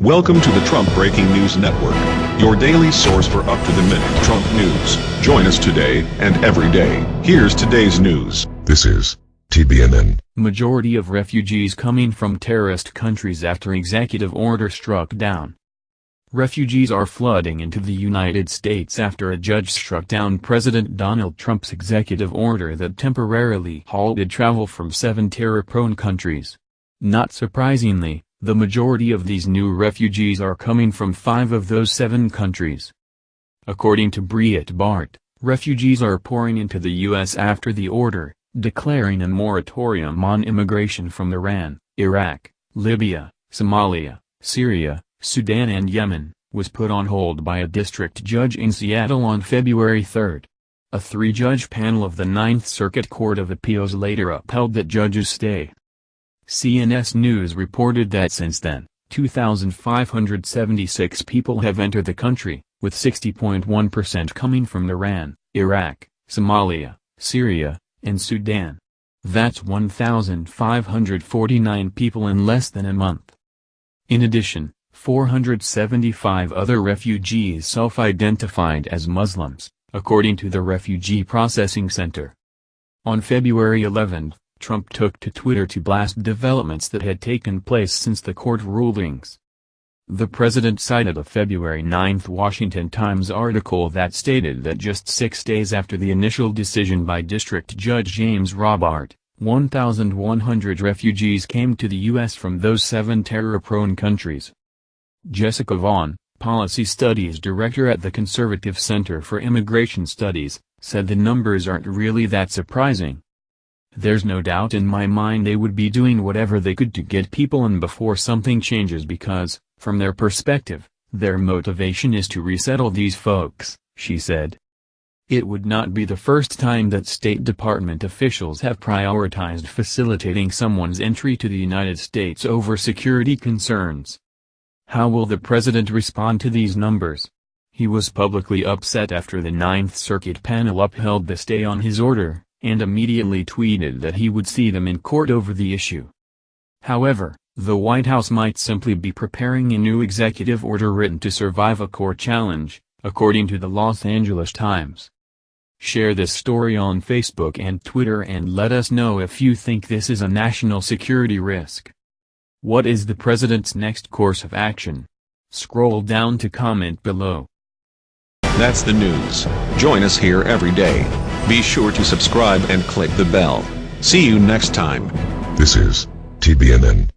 Welcome to the Trump Breaking News Network, your daily source for up-to-the-minute Trump news. Join us today and every day. Here's today's news. This is TBNN. Majority of refugees coming from terrorist countries after executive order struck down. Refugees are flooding into the United States after a judge struck down President Donald Trump's executive order that temporarily halted travel from seven terror-prone countries. Not surprisingly, the majority of these new refugees are coming from five of those seven countries. According to Breitbart, refugees are pouring into the U.S. after the order, declaring a moratorium on immigration from Iran, Iraq, Libya, Somalia, Syria, Sudan and Yemen, was put on hold by a district judge in Seattle on February 3. A three-judge panel of the Ninth Circuit Court of Appeals later upheld that judge's stay. CNS News reported that since then, 2,576 people have entered the country, with 60.1% coming from Iran, Iraq, Somalia, Syria, and Sudan. That's 1,549 people in less than a month. In addition, 475 other refugees self-identified as Muslims, according to the Refugee Processing Center. On February 11, Trump took to Twitter to blast developments that had taken place since the court rulings. The president cited a February 9 Washington Times article that stated that just six days after the initial decision by District Judge James Robart, 1,100 refugees came to the U.S. from those seven terror-prone countries. Jessica Vaughn, Policy Studies Director at the Conservative Center for Immigration Studies, said the numbers aren't really that surprising. There's no doubt in my mind they would be doing whatever they could to get people in before something changes because, from their perspective, their motivation is to resettle these folks, she said. It would not be the first time that State Department officials have prioritized facilitating someone's entry to the United States over security concerns. How will the president respond to these numbers? He was publicly upset after the Ninth Circuit panel upheld the stay on his order, and immediately tweeted that he would see them in court over the issue. However, the White House might simply be preparing a new executive order written to survive a court challenge, according to the Los Angeles Times. Share this story on Facebook and Twitter and let us know if you think this is a national security risk. What is the president's next course of action? Scroll down to comment below. That's the news. Join us here every day. Be sure to subscribe and click the bell. See you next time. This is TBNN.